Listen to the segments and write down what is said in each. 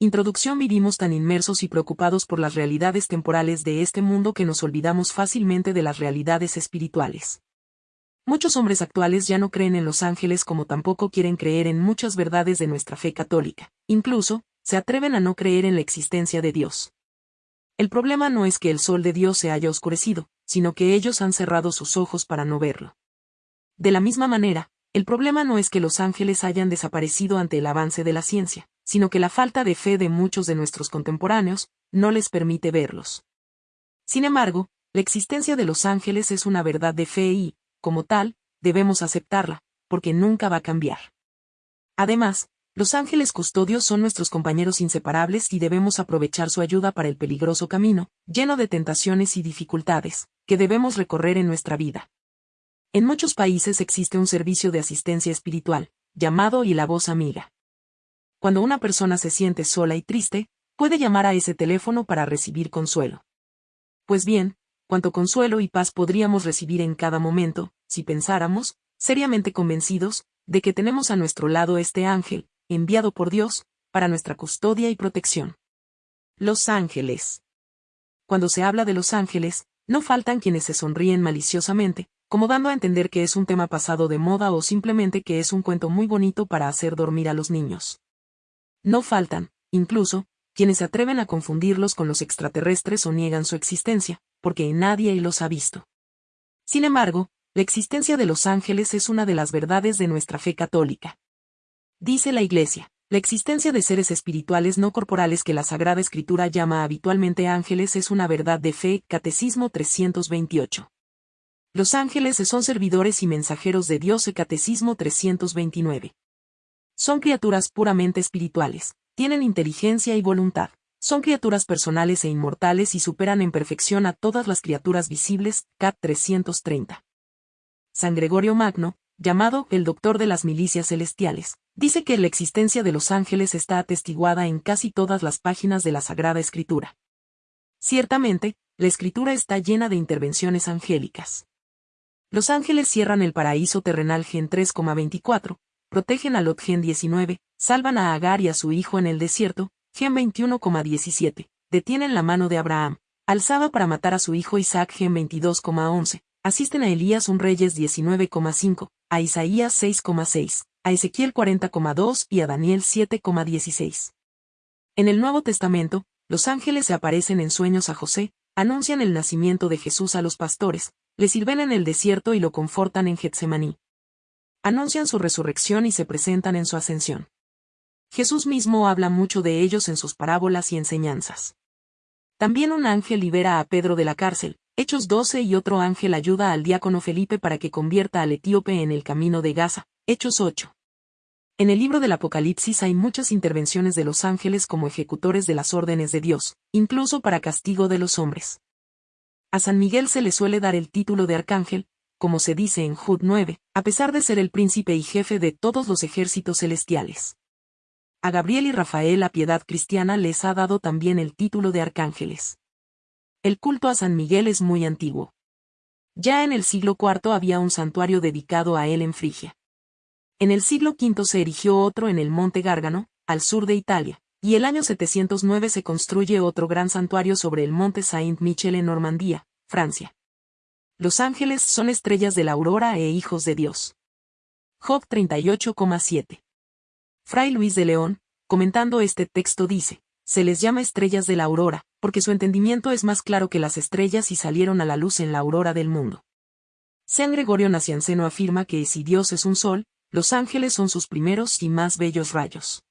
Introducción Vivimos tan inmersos y preocupados por las realidades temporales de este mundo que nos olvidamos fácilmente de las realidades espirituales. Muchos hombres actuales ya no creen en los ángeles como tampoco quieren creer en muchas verdades de nuestra fe católica, incluso, se atreven a no creer en la existencia de Dios. El problema no es que el sol de Dios se haya oscurecido, sino que ellos han cerrado sus ojos para no verlo. De la misma manera, el problema no es que los ángeles hayan desaparecido ante el avance de la ciencia, sino que la falta de fe de muchos de nuestros contemporáneos no les permite verlos. Sin embargo, la existencia de los ángeles es una verdad de fe y, como tal, debemos aceptarla, porque nunca va a cambiar. Además, los ángeles custodios son nuestros compañeros inseparables y debemos aprovechar su ayuda para el peligroso camino, lleno de tentaciones y dificultades, que debemos recorrer en nuestra vida. En muchos países existe un servicio de asistencia espiritual, llamado y la voz amiga cuando una persona se siente sola y triste, puede llamar a ese teléfono para recibir consuelo. Pues bien, cuánto consuelo y paz podríamos recibir en cada momento, si pensáramos, seriamente convencidos, de que tenemos a nuestro lado este ángel, enviado por Dios, para nuestra custodia y protección. Los ángeles. Cuando se habla de los ángeles, no faltan quienes se sonríen maliciosamente, como dando a entender que es un tema pasado de moda o simplemente que es un cuento muy bonito para hacer dormir a los niños. No faltan, incluso, quienes se atreven a confundirlos con los extraterrestres o niegan su existencia, porque nadie los ha visto. Sin embargo, la existencia de los ángeles es una de las verdades de nuestra fe católica. Dice la Iglesia, la existencia de seres espirituales no corporales que la Sagrada Escritura llama habitualmente ángeles es una verdad de fe, Catecismo 328. Los ángeles son servidores y mensajeros de Dios, Catecismo 329. Son criaturas puramente espirituales, tienen inteligencia y voluntad. Son criaturas personales e inmortales y superan en perfección a todas las criaturas visibles, Cat 330. San Gregorio Magno, llamado el Doctor de las Milicias Celestiales, dice que la existencia de los ángeles está atestiguada en casi todas las páginas de la Sagrada Escritura. Ciertamente, la Escritura está llena de intervenciones angélicas. Los ángeles cierran el paraíso terrenal Gen 3,24, protegen a Lot Gen 19, salvan a Agar y a su hijo en el desierto, Gen 21,17, detienen la mano de Abraham, alzaba para matar a su hijo Isaac Gen 22,11, asisten a Elías un Reyes 19,5, a Isaías 6,6, a Ezequiel 40,2 y a Daniel 7,16. En el Nuevo Testamento, los ángeles se aparecen en sueños a José, anuncian el nacimiento de Jesús a los pastores, le sirven en el desierto y lo confortan en Getsemaní, anuncian su resurrección y se presentan en su ascensión. Jesús mismo habla mucho de ellos en sus parábolas y enseñanzas. También un ángel libera a Pedro de la cárcel, Hechos 12 y otro ángel ayuda al diácono Felipe para que convierta al etíope en el camino de Gaza, Hechos 8. En el libro del Apocalipsis hay muchas intervenciones de los ángeles como ejecutores de las órdenes de Dios, incluso para castigo de los hombres. A San Miguel se le suele dar el título de arcángel, como se dice en Jud 9, a pesar de ser el príncipe y jefe de todos los ejércitos celestiales. A Gabriel y Rafael la piedad cristiana les ha dado también el título de arcángeles. El culto a San Miguel es muy antiguo. Ya en el siglo IV había un santuario dedicado a él en Frigia. En el siglo V se erigió otro en el monte Gárgano, al sur de Italia, y el año 709 se construye otro gran santuario sobre el monte Saint-Michel en Normandía, Francia. Los ángeles son estrellas de la aurora e hijos de Dios. Job 38,7. Fray Luis de León, comentando este texto dice, se les llama estrellas de la aurora, porque su entendimiento es más claro que las estrellas y salieron a la luz en la aurora del mundo. San Gregorio Nacianceno afirma que si Dios es un sol, los ángeles son sus primeros y más bellos rayos.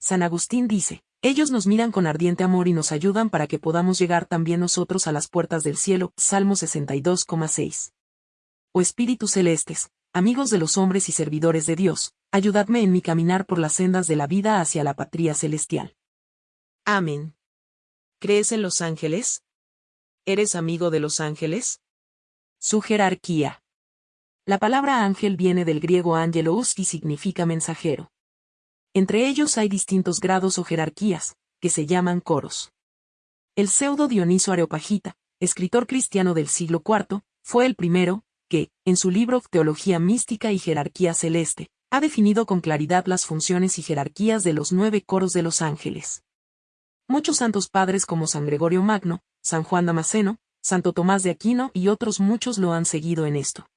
San Agustín dice, ellos nos miran con ardiente amor y nos ayudan para que podamos llegar también nosotros a las puertas del cielo. Salmo 62,6. Oh Espíritus celestes, amigos de los hombres y servidores de Dios, ayudadme en mi caminar por las sendas de la vida hacia la patria celestial. Amén. ¿Crees en los ángeles? ¿Eres amigo de los ángeles? Su jerarquía. La palabra ángel viene del griego angelos y significa mensajero. Entre ellos hay distintos grados o jerarquías, que se llaman coros. El pseudo Dioniso Areopagita, escritor cristiano del siglo IV, fue el primero, que, en su libro Teología Mística y Jerarquía Celeste, ha definido con claridad las funciones y jerarquías de los nueve coros de los ángeles. Muchos santos padres como San Gregorio Magno, San Juan Damasceno, Santo Tomás de Aquino y otros muchos lo han seguido en esto.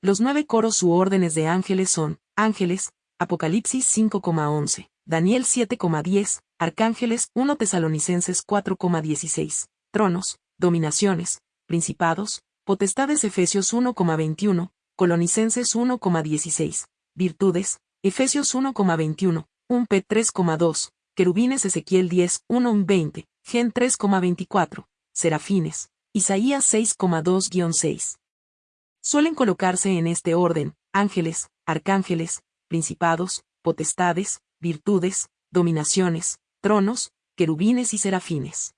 Los nueve coros u órdenes de ángeles son, ángeles, Apocalipsis 5,11, Daniel 7,10, Arcángeles 1 Tesalonicenses 4,16, tronos, dominaciones, principados, potestades Efesios 1,21, Colonicenses 1,16, virtudes, Efesios 1,21, 1 P 3,2, querubines Ezequiel 10, 1 20, Gen 3,24, serafines, Isaías 6,2-6. Suelen colocarse en este orden, ángeles, arcángeles, principados, potestades, virtudes, dominaciones, tronos, querubines y serafines.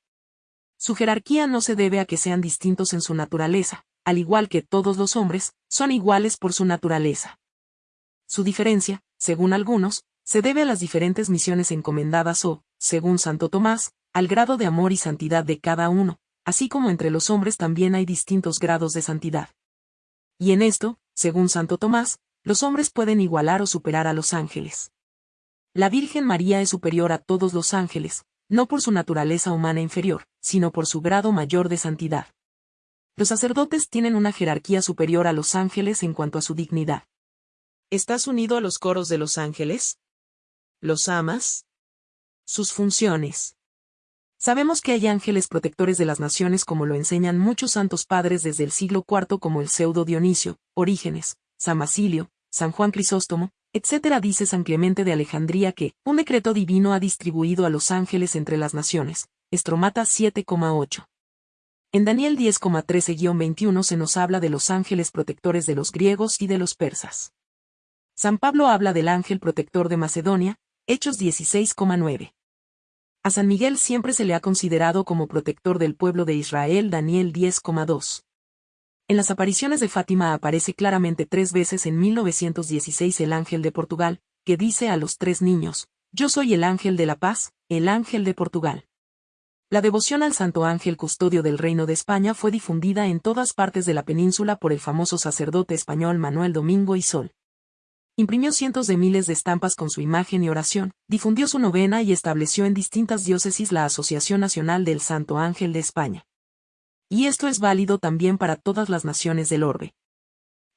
Su jerarquía no se debe a que sean distintos en su naturaleza, al igual que todos los hombres, son iguales por su naturaleza. Su diferencia, según algunos, se debe a las diferentes misiones encomendadas o, según Santo Tomás, al grado de amor y santidad de cada uno, así como entre los hombres también hay distintos grados de santidad. Y en esto, según Santo Tomás, los hombres pueden igualar o superar a los ángeles. La Virgen María es superior a todos los ángeles, no por su naturaleza humana inferior, sino por su grado mayor de santidad. Los sacerdotes tienen una jerarquía superior a los ángeles en cuanto a su dignidad. ¿Estás unido a los coros de los ángeles? ¿Los amas? Sus funciones. Sabemos que hay ángeles protectores de las naciones como lo enseñan muchos santos padres desde el siglo IV como el pseudo Dionisio, Orígenes, San Basilio, San Juan Crisóstomo, etc. Dice San Clemente de Alejandría que, un decreto divino ha distribuido a los ángeles entre las naciones, Estromata 7,8. En Daniel 10,13-21 se nos habla de los ángeles protectores de los griegos y de los persas. San Pablo habla del ángel protector de Macedonia, Hechos 16,9. A San Miguel siempre se le ha considerado como protector del pueblo de Israel, Daniel 10,2. En las apariciones de Fátima aparece claramente tres veces en 1916 el ángel de Portugal, que dice a los tres niños, Yo soy el ángel de la paz, el ángel de Portugal. La devoción al Santo Ángel Custodio del Reino de España fue difundida en todas partes de la península por el famoso sacerdote español Manuel Domingo y Sol. Imprimió cientos de miles de estampas con su imagen y oración, difundió su novena y estableció en distintas diócesis la Asociación Nacional del Santo Ángel de España. Y esto es válido también para todas las naciones del orbe.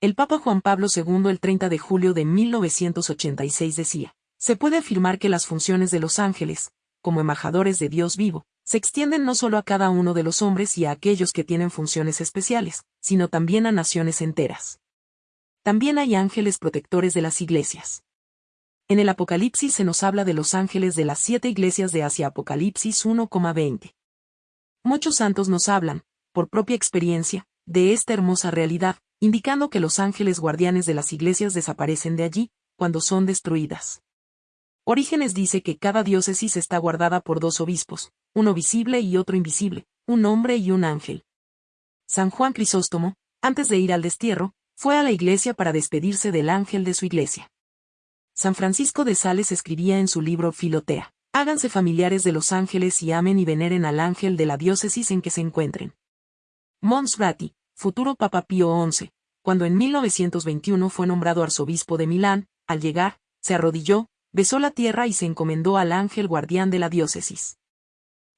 El Papa Juan Pablo II el 30 de julio de 1986 decía, se puede afirmar que las funciones de los ángeles, como embajadores de Dios vivo, se extienden no solo a cada uno de los hombres y a aquellos que tienen funciones especiales, sino también a naciones enteras también hay ángeles protectores de las iglesias. En el Apocalipsis se nos habla de los ángeles de las siete iglesias de Asia Apocalipsis 1,20. Muchos santos nos hablan, por propia experiencia, de esta hermosa realidad, indicando que los ángeles guardianes de las iglesias desaparecen de allí, cuando son destruidas. Orígenes dice que cada diócesis está guardada por dos obispos, uno visible y otro invisible, un hombre y un ángel. San Juan Crisóstomo, antes de ir al destierro, fue a la iglesia para despedirse del ángel de su iglesia. San Francisco de Sales escribía en su libro Filotea, háganse familiares de los ángeles y amen y veneren al ángel de la diócesis en que se encuentren. Mons Ratti, futuro Papa Pío XI, cuando en 1921 fue nombrado arzobispo de Milán, al llegar, se arrodilló, besó la tierra y se encomendó al ángel guardián de la diócesis.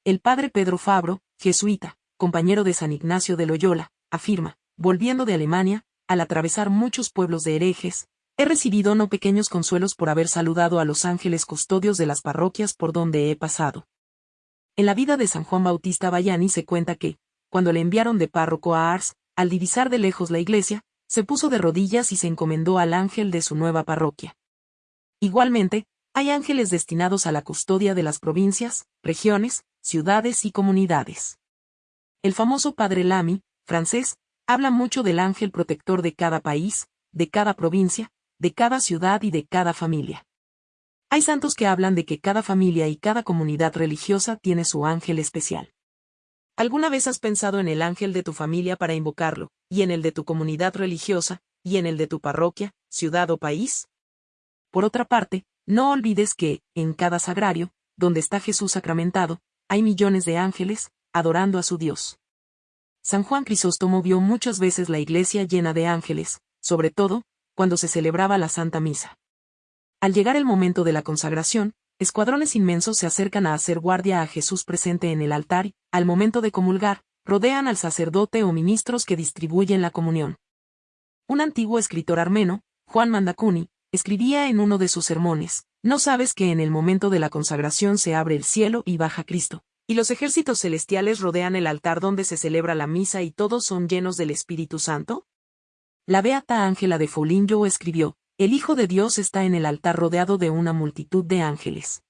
El padre Pedro Fabro, jesuita, compañero de San Ignacio de Loyola, afirma, volviendo de Alemania, al atravesar muchos pueblos de herejes, he recibido no pequeños consuelos por haber saludado a los ángeles custodios de las parroquias por donde he pasado. En la vida de San Juan Bautista Bayani se cuenta que, cuando le enviaron de párroco a Ars, al divisar de lejos la iglesia, se puso de rodillas y se encomendó al ángel de su nueva parroquia. Igualmente, hay ángeles destinados a la custodia de las provincias, regiones, ciudades y comunidades. El famoso padre Lamy, francés, habla mucho del ángel protector de cada país, de cada provincia, de cada ciudad y de cada familia. Hay santos que hablan de que cada familia y cada comunidad religiosa tiene su ángel especial. ¿Alguna vez has pensado en el ángel de tu familia para invocarlo, y en el de tu comunidad religiosa, y en el de tu parroquia, ciudad o país? Por otra parte, no olvides que, en cada sagrario, donde está Jesús sacramentado, hay millones de ángeles, adorando a su Dios. San Juan Crisóstomo vio muchas veces la iglesia llena de ángeles, sobre todo, cuando se celebraba la Santa Misa. Al llegar el momento de la consagración, escuadrones inmensos se acercan a hacer guardia a Jesús presente en el altar al momento de comulgar, rodean al sacerdote o ministros que distribuyen la comunión. Un antiguo escritor armeno, Juan Mandacuni, escribía en uno de sus sermones, ¿no sabes que en el momento de la consagración se abre el cielo y baja Cristo? Y los ejércitos celestiales rodean el altar donde se celebra la misa y todos son llenos del Espíritu Santo? La beata Ángela de Foligno escribió, el Hijo de Dios está en el altar rodeado de una multitud de ángeles.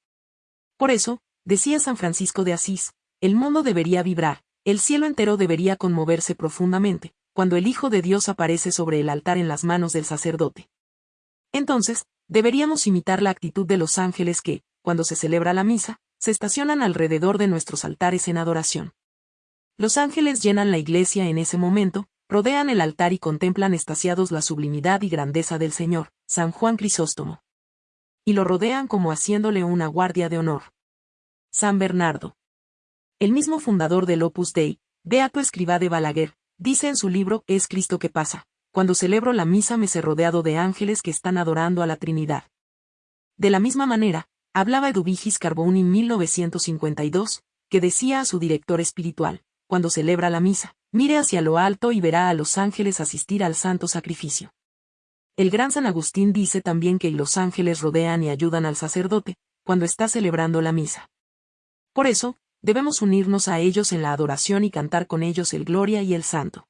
Por eso, decía San Francisco de Asís, el mundo debería vibrar, el cielo entero debería conmoverse profundamente, cuando el Hijo de Dios aparece sobre el altar en las manos del sacerdote. Entonces, deberíamos imitar la actitud de los ángeles que, cuando se celebra la misa, se estacionan alrededor de nuestros altares en adoración. Los ángeles llenan la iglesia en ese momento, rodean el altar y contemplan estasiados la sublimidad y grandeza del Señor, San Juan Crisóstomo. Y lo rodean como haciéndole una guardia de honor. San Bernardo. El mismo fundador del Opus Dei, Beato Escribá de Balaguer, dice en su libro Es Cristo que pasa, cuando celebro la misa me sé rodeado de ángeles que están adorando a la Trinidad. De la misma manera, hablaba Eduvigis Carboni en 1952, que decía a su director espiritual, cuando celebra la misa, mire hacia lo alto y verá a los ángeles asistir al santo sacrificio. El gran San Agustín dice también que los ángeles rodean y ayudan al sacerdote, cuando está celebrando la misa. Por eso, debemos unirnos a ellos en la adoración y cantar con ellos el Gloria y el Santo.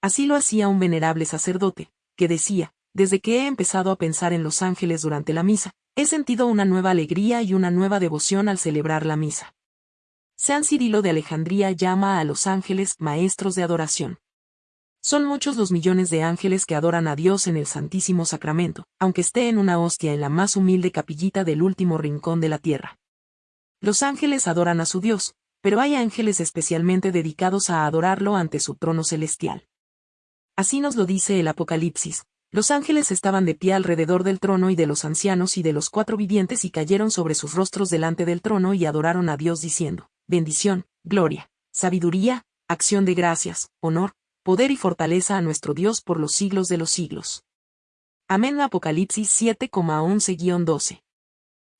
Así lo hacía un venerable sacerdote, que decía, desde que he empezado a pensar en los ángeles durante la misa, he sentido una nueva alegría y una nueva devoción al celebrar la misa. San Cirilo de Alejandría llama a los ángeles maestros de adoración. Son muchos los millones de ángeles que adoran a Dios en el Santísimo Sacramento, aunque esté en una hostia en la más humilde capillita del último rincón de la tierra. Los ángeles adoran a su Dios, pero hay ángeles especialmente dedicados a adorarlo ante su trono celestial. Así nos lo dice el Apocalipsis. Los ángeles estaban de pie alrededor del trono y de los ancianos y de los cuatro vivientes y cayeron sobre sus rostros delante del trono y adoraron a Dios diciendo, bendición, gloria, sabiduría, acción de gracias, honor, poder y fortaleza a nuestro Dios por los siglos de los siglos. Amén Apocalipsis 7,11-12.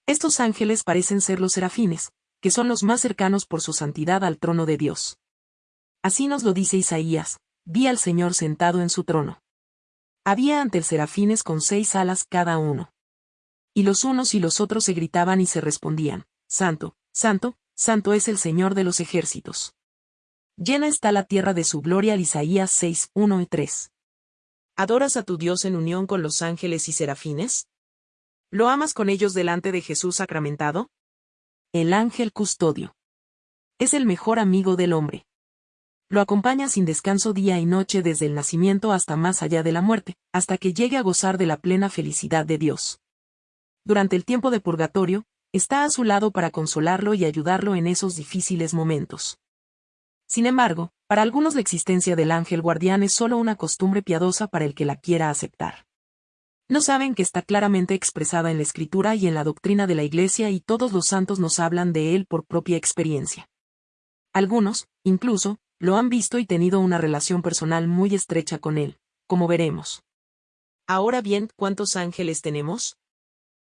Estos ángeles parecen ser los serafines, que son los más cercanos por su santidad al trono de Dios. Así nos lo dice Isaías, vi al Señor sentado en su trono. Había ante el serafines con seis alas cada uno. Y los unos y los otros se gritaban y se respondían, Santo, Santo, Santo es el Señor de los ejércitos. Llena está la tierra de su gloria. Isaías 6, 1 y 3. ¿Adoras a tu Dios en unión con los ángeles y serafines? ¿Lo amas con ellos delante de Jesús sacramentado? El ángel custodio. Es el mejor amigo del hombre lo acompaña sin descanso día y noche desde el nacimiento hasta más allá de la muerte, hasta que llegue a gozar de la plena felicidad de Dios. Durante el tiempo de purgatorio, está a su lado para consolarlo y ayudarlo en esos difíciles momentos. Sin embargo, para algunos la existencia del ángel guardián es solo una costumbre piadosa para el que la quiera aceptar. No saben que está claramente expresada en la escritura y en la doctrina de la Iglesia y todos los santos nos hablan de él por propia experiencia. Algunos, incluso, lo han visto y tenido una relación personal muy estrecha con él, como veremos. Ahora bien, ¿cuántos ángeles tenemos?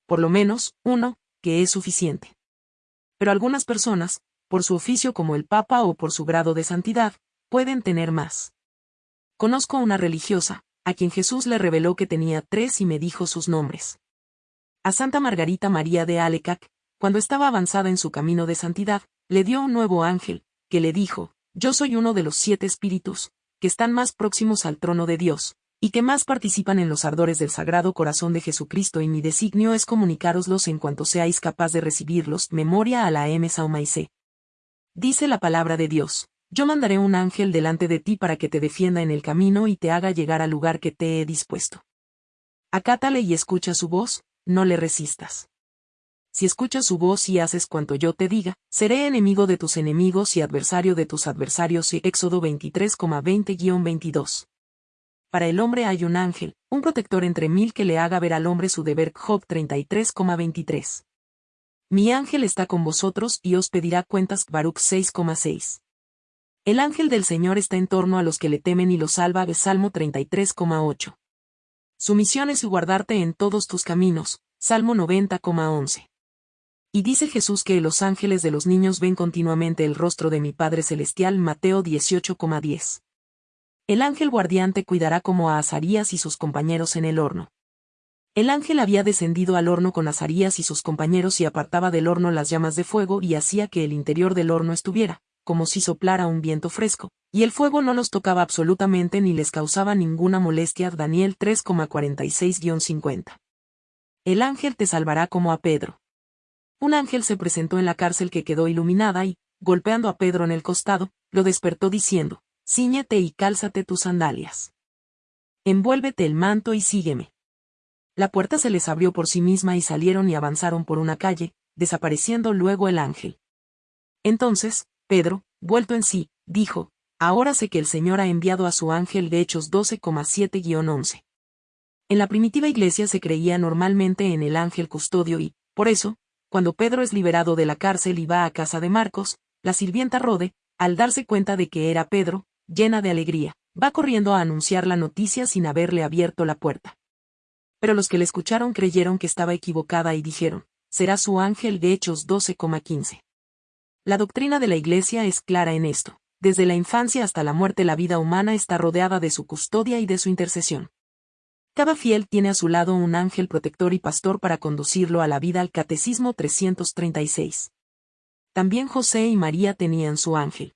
Por lo menos, uno, que es suficiente. Pero algunas personas, por su oficio como el Papa o por su grado de santidad, pueden tener más. Conozco una religiosa, a quien Jesús le reveló que tenía tres y me dijo sus nombres. A Santa Margarita María de Alecac, cuando estaba avanzada en su camino de santidad, le dio un nuevo ángel, que le dijo, yo soy uno de los siete espíritus, que están más próximos al trono de Dios, y que más participan en los ardores del Sagrado Corazón de Jesucristo y mi designio es comunicároslos en cuanto seáis capaz de recibirlos, memoria a la M. Saumaise. Dice la palabra de Dios, yo mandaré un ángel delante de ti para que te defienda en el camino y te haga llegar al lugar que te he dispuesto. Acátale y escucha su voz, no le resistas si escuchas su voz y haces cuanto yo te diga, seré enemigo de tus enemigos y adversario de tus adversarios. Éxodo 23,20-22. Para el hombre hay un ángel, un protector entre mil que le haga ver al hombre su deber. Job 33,23. Mi ángel está con vosotros y os pedirá cuentas. Baruch 6,6. El ángel del Señor está en torno a los que le temen y los salva. Salmo 33,8. Su misión es guardarte en todos tus caminos, Salmo 90,11. Y dice Jesús que los ángeles de los niños ven continuamente el rostro de mi Padre Celestial Mateo 18,10. El ángel guardián cuidará como a Azarías y sus compañeros en el horno. El ángel había descendido al horno con Azarías y sus compañeros y apartaba del horno las llamas de fuego y hacía que el interior del horno estuviera, como si soplara un viento fresco, y el fuego no los tocaba absolutamente ni les causaba ninguna molestia. Daniel 3,46-50. El ángel te salvará como a Pedro. Un ángel se presentó en la cárcel que quedó iluminada y, golpeando a Pedro en el costado, lo despertó diciendo, Cíñete y cálzate tus sandalias. Envuélvete el manto y sígueme. La puerta se les abrió por sí misma y salieron y avanzaron por una calle, desapareciendo luego el ángel. Entonces, Pedro, vuelto en sí, dijo, Ahora sé que el Señor ha enviado a su ángel de Hechos 12,7-11. En la primitiva iglesia se creía normalmente en el ángel custodio y, por eso, cuando Pedro es liberado de la cárcel y va a casa de Marcos, la sirvienta Rode, al darse cuenta de que era Pedro, llena de alegría, va corriendo a anunciar la noticia sin haberle abierto la puerta. Pero los que le escucharon creyeron que estaba equivocada y dijeron, será su ángel de Hechos 12,15. La doctrina de la Iglesia es clara en esto. Desde la infancia hasta la muerte la vida humana está rodeada de su custodia y de su intercesión. Cada fiel tiene a su lado un ángel protector y pastor para conducirlo a la vida al Catecismo 336. También José y María tenían su ángel.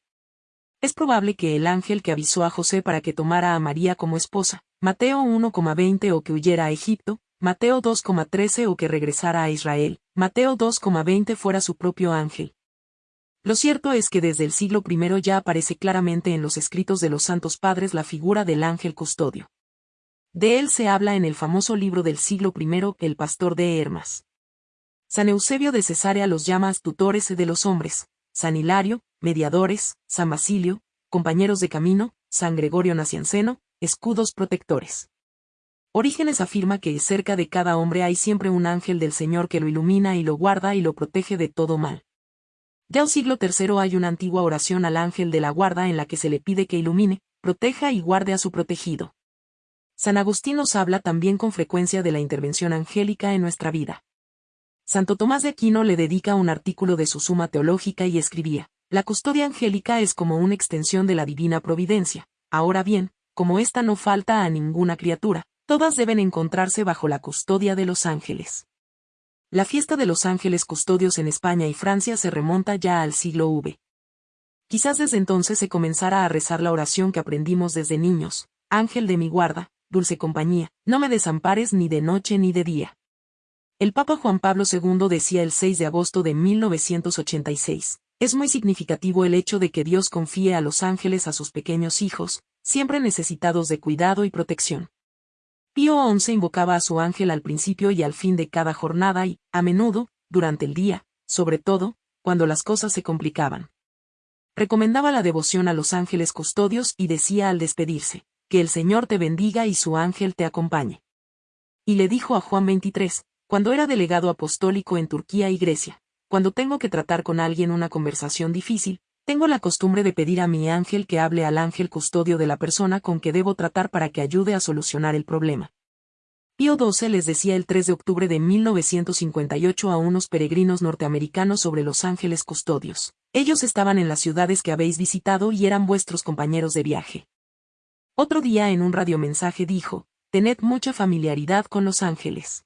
Es probable que el ángel que avisó a José para que tomara a María como esposa, Mateo 1,20 o que huyera a Egipto, Mateo 2,13 o que regresara a Israel, Mateo 2,20 fuera su propio ángel. Lo cierto es que desde el siglo I ya aparece claramente en los escritos de los santos padres la figura del ángel custodio. De él se habla en el famoso libro del siglo I, El pastor de Hermas. San Eusebio de Cesarea los llama tutores de los hombres, San Hilario, mediadores, San Basilio, compañeros de camino, San Gregorio Nacianceno, escudos protectores. Orígenes afirma que cerca de cada hombre hay siempre un ángel del Señor que lo ilumina y lo guarda y lo protege de todo mal. Ya un siglo III hay una antigua oración al ángel de la guarda en la que se le pide que ilumine, proteja y guarde a su protegido. San Agustín nos habla también con frecuencia de la intervención angélica en nuestra vida. Santo Tomás de Aquino le dedica un artículo de su Suma Teológica y escribía, La custodia angélica es como una extensión de la divina providencia. Ahora bien, como ésta no falta a ninguna criatura, todas deben encontrarse bajo la custodia de los ángeles. La fiesta de los ángeles custodios en España y Francia se remonta ya al siglo V. Quizás desde entonces se comenzara a rezar la oración que aprendimos desde niños, Ángel de mi guarda, dulce compañía, no me desampares ni de noche ni de día. El Papa Juan Pablo II decía el 6 de agosto de 1986, es muy significativo el hecho de que Dios confíe a los ángeles a sus pequeños hijos, siempre necesitados de cuidado y protección. Pío XI invocaba a su ángel al principio y al fin de cada jornada y, a menudo, durante el día, sobre todo, cuando las cosas se complicaban. Recomendaba la devoción a los ángeles custodios y decía al despedirse, que el Señor te bendiga y su ángel te acompañe. Y le dijo a Juan 23, cuando era delegado apostólico en Turquía y Grecia, cuando tengo que tratar con alguien una conversación difícil, tengo la costumbre de pedir a mi ángel que hable al ángel custodio de la persona con que debo tratar para que ayude a solucionar el problema. Pío XII les decía el 3 de octubre de 1958 a unos peregrinos norteamericanos sobre los ángeles custodios. Ellos estaban en las ciudades que habéis visitado y eran vuestros compañeros de viaje. Otro día en un radiomensaje dijo, tened mucha familiaridad con los ángeles.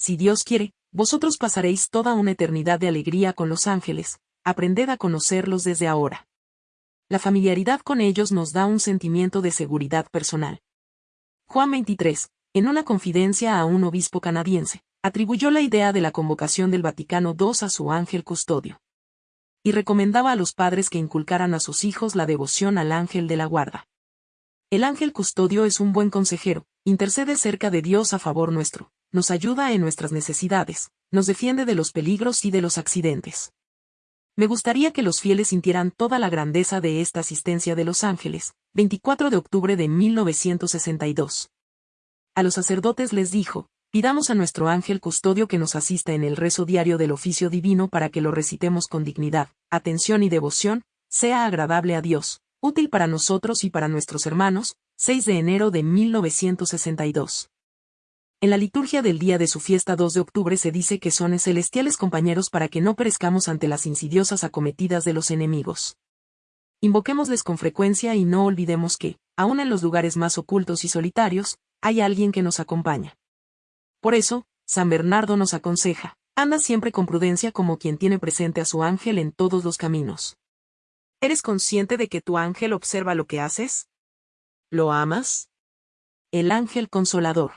Si Dios quiere, vosotros pasaréis toda una eternidad de alegría con los ángeles, aprended a conocerlos desde ahora. La familiaridad con ellos nos da un sentimiento de seguridad personal. Juan 23, en una confidencia a un obispo canadiense, atribuyó la idea de la convocación del Vaticano II a su ángel custodio. Y recomendaba a los padres que inculcaran a sus hijos la devoción al ángel de la guarda. El ángel custodio es un buen consejero, intercede cerca de Dios a favor nuestro, nos ayuda en nuestras necesidades, nos defiende de los peligros y de los accidentes. Me gustaría que los fieles sintieran toda la grandeza de esta asistencia de los ángeles, 24 de octubre de 1962. A los sacerdotes les dijo, pidamos a nuestro ángel custodio que nos asista en el rezo diario del oficio divino para que lo recitemos con dignidad, atención y devoción, sea agradable a Dios, útil para nosotros y para nuestros hermanos, 6 de enero de 1962. En la liturgia del día de su fiesta 2 de octubre se dice que son celestiales compañeros para que no perezcamos ante las insidiosas acometidas de los enemigos. Invoquémosles con frecuencia y no olvidemos que, aun en los lugares más ocultos y solitarios, hay alguien que nos acompaña. Por eso, San Bernardo nos aconseja, anda siempre con prudencia como quien tiene presente a su ángel en todos los caminos. ¿Eres consciente de que tu ángel observa lo que haces? ¿Lo amas? El ángel consolador.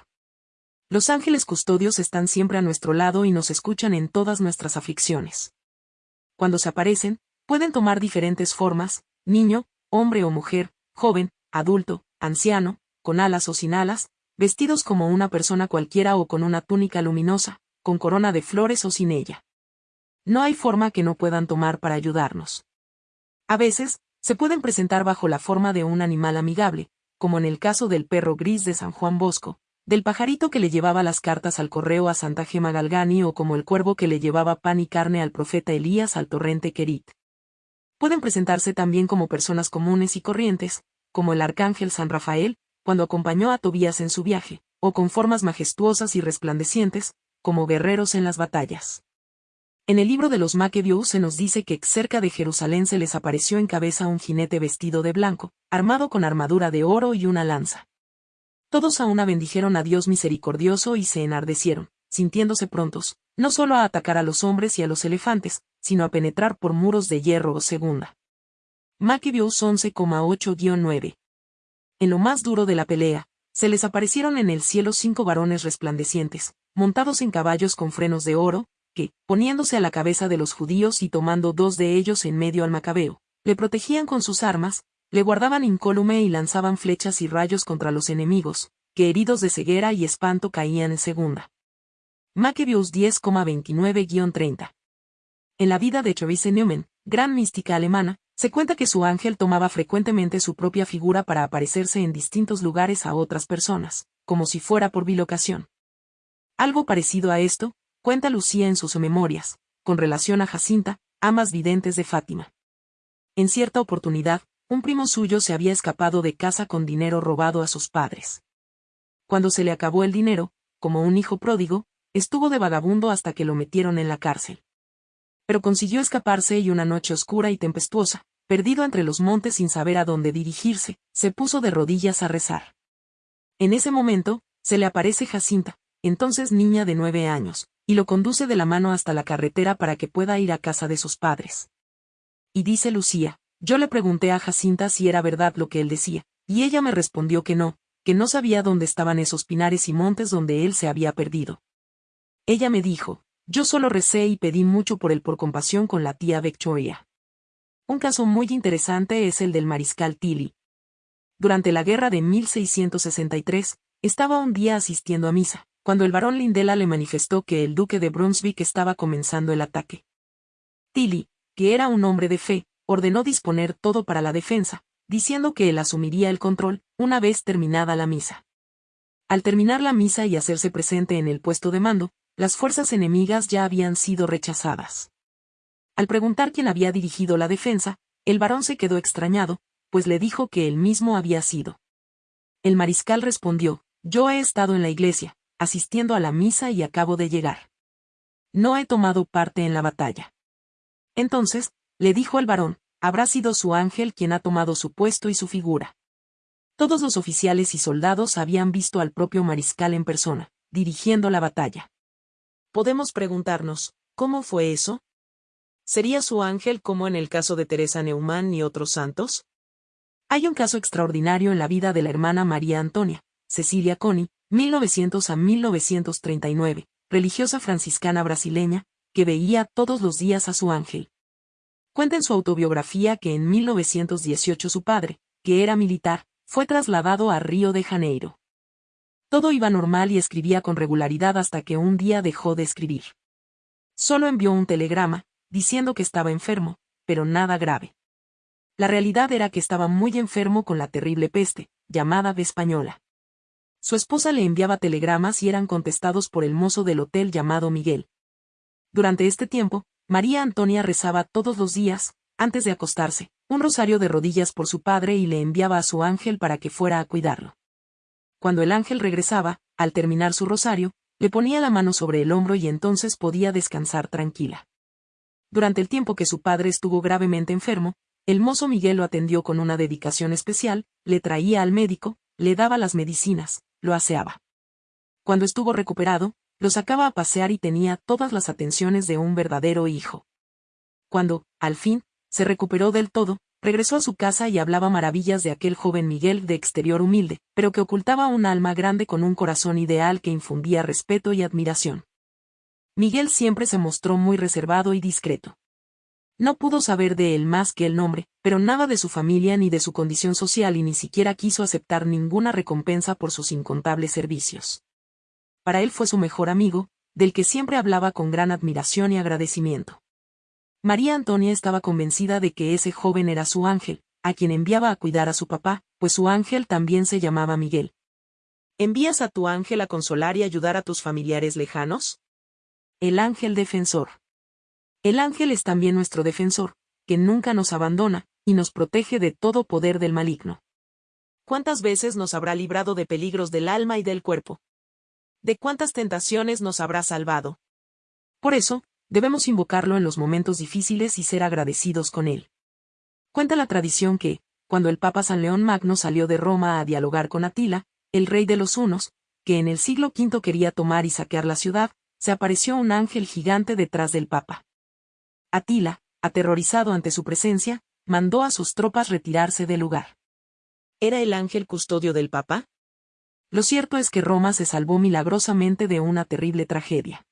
Los ángeles custodios están siempre a nuestro lado y nos escuchan en todas nuestras aflicciones. Cuando se aparecen, pueden tomar diferentes formas, niño, hombre o mujer, joven, adulto, anciano, con alas o sin alas, vestidos como una persona cualquiera o con una túnica luminosa, con corona de flores o sin ella. No hay forma que no puedan tomar para ayudarnos. A veces, se pueden presentar bajo la forma de un animal amigable, como en el caso del perro gris de San Juan Bosco, del pajarito que le llevaba las cartas al correo a Santa Gema Galgani o como el cuervo que le llevaba pan y carne al profeta Elías al torrente Kerit. Pueden presentarse también como personas comunes y corrientes, como el arcángel San Rafael, cuando acompañó a Tobías en su viaje, o con formas majestuosas y resplandecientes, como guerreros en las batallas. En el libro de los Maquebios se nos dice que cerca de Jerusalén se les apareció en cabeza un jinete vestido de blanco, armado con armadura de oro y una lanza. Todos a una bendijeron a Dios misericordioso y se enardecieron, sintiéndose prontos, no solo a atacar a los hombres y a los elefantes, sino a penetrar por muros de hierro o segunda. Maquebios 11,8-9. En lo más duro de la pelea, se les aparecieron en el cielo cinco varones resplandecientes, montados en caballos con frenos de oro, que, poniéndose a la cabeza de los judíos y tomando dos de ellos en medio al macabeo, le protegían con sus armas, le guardaban incólume y lanzaban flechas y rayos contra los enemigos, que heridos de ceguera y espanto caían en segunda. Maquebius 10,29-30. En la vida de Therese Neumann, gran mística alemana, se cuenta que su ángel tomaba frecuentemente su propia figura para aparecerse en distintos lugares a otras personas, como si fuera por bilocación. Algo parecido a esto, cuenta Lucía en sus memorias, con relación a Jacinta, amas videntes de Fátima. En cierta oportunidad, un primo suyo se había escapado de casa con dinero robado a sus padres. Cuando se le acabó el dinero, como un hijo pródigo, estuvo de vagabundo hasta que lo metieron en la cárcel. Pero consiguió escaparse y una noche oscura y tempestuosa, perdido entre los montes sin saber a dónde dirigirse, se puso de rodillas a rezar. En ese momento, se le aparece Jacinta, entonces niña de nueve años, y lo conduce de la mano hasta la carretera para que pueda ir a casa de sus padres. Y dice Lucía, yo le pregunté a Jacinta si era verdad lo que él decía, y ella me respondió que no, que no sabía dónde estaban esos pinares y montes donde él se había perdido. Ella me dijo, yo solo recé y pedí mucho por él por compasión con la tía Victoria. Un caso muy interesante es el del mariscal Tilly. Durante la guerra de 1663, estaba un día asistiendo a misa, cuando el barón Lindela le manifestó que el duque de Brunswick estaba comenzando el ataque. Tilly, que era un hombre de fe, ordenó disponer todo para la defensa, diciendo que él asumiría el control, una vez terminada la misa. Al terminar la misa y hacerse presente en el puesto de mando, las fuerzas enemigas ya habían sido rechazadas. Al preguntar quién había dirigido la defensa, el varón se quedó extrañado, pues le dijo que él mismo había sido. El mariscal respondió, yo he estado en la iglesia, asistiendo a la misa y acabo de llegar. No he tomado parte en la batalla. Entonces, le dijo el varón, habrá sido su ángel quien ha tomado su puesto y su figura. Todos los oficiales y soldados habían visto al propio mariscal en persona, dirigiendo la batalla. Podemos preguntarnos, ¿cómo fue eso? ¿Sería su ángel como en el caso de Teresa Neumann y otros santos? Hay un caso extraordinario en la vida de la hermana María Antonia, Cecilia Coni, 1900 a 1939, religiosa franciscana brasileña, que veía todos los días a su ángel. Cuenta en su autobiografía que en 1918 su padre, que era militar, fue trasladado a Río de Janeiro. Todo iba normal y escribía con regularidad hasta que un día dejó de escribir. Solo envió un telegrama, diciendo que estaba enfermo, pero nada grave. La realidad era que estaba muy enfermo con la terrible peste, llamada española. Su esposa le enviaba telegramas y eran contestados por el mozo del hotel llamado Miguel. Durante este tiempo, María Antonia rezaba todos los días, antes de acostarse, un rosario de rodillas por su padre y le enviaba a su ángel para que fuera a cuidarlo. Cuando el ángel regresaba, al terminar su rosario, le ponía la mano sobre el hombro y entonces podía descansar tranquila. Durante el tiempo que su padre estuvo gravemente enfermo, el mozo Miguel lo atendió con una dedicación especial, le traía al médico, le daba las medicinas, lo aseaba. Cuando estuvo recuperado, lo sacaba a pasear y tenía todas las atenciones de un verdadero hijo. Cuando, al fin, se recuperó del todo, regresó a su casa y hablaba maravillas de aquel joven Miguel de exterior humilde, pero que ocultaba un alma grande con un corazón ideal que infundía respeto y admiración. Miguel siempre se mostró muy reservado y discreto. No pudo saber de él más que el nombre, pero nada de su familia ni de su condición social y ni siquiera quiso aceptar ninguna recompensa por sus incontables servicios. Para él fue su mejor amigo, del que siempre hablaba con gran admiración y agradecimiento. María Antonia estaba convencida de que ese joven era su ángel, a quien enviaba a cuidar a su papá, pues su ángel también se llamaba Miguel. ¿Envías a tu ángel a consolar y ayudar a tus familiares lejanos? el ángel defensor. El ángel es también nuestro defensor, que nunca nos abandona, y nos protege de todo poder del maligno. ¿Cuántas veces nos habrá librado de peligros del alma y del cuerpo? ¿De cuántas tentaciones nos habrá salvado? Por eso, debemos invocarlo en los momentos difíciles y ser agradecidos con él. Cuenta la tradición que, cuando el Papa San León Magno salió de Roma a dialogar con Atila, el rey de los hunos, que en el siglo V quería tomar y saquear la ciudad, se apareció un ángel gigante detrás del Papa. Atila, aterrorizado ante su presencia, mandó a sus tropas retirarse del lugar. ¿Era el ángel custodio del Papa? Lo cierto es que Roma se salvó milagrosamente de una terrible tragedia.